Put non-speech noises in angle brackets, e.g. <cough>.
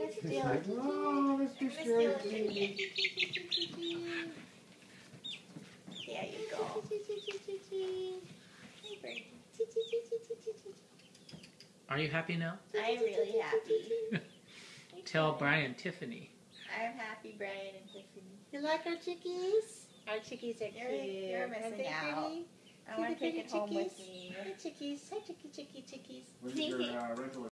It's like, oh, let's do strategy. There you go. Are you happy now? I'm really happy. <laughs> Tell Brian Tiffany. I'm happy, Brian and Tiffany. You like our chickies? Our chickies are You're, cute. you're Aren't missing out. pretty? I See want the to take pretty it home with chickies? me. Hi, chickies. Hi, chicky, chicky, chickies.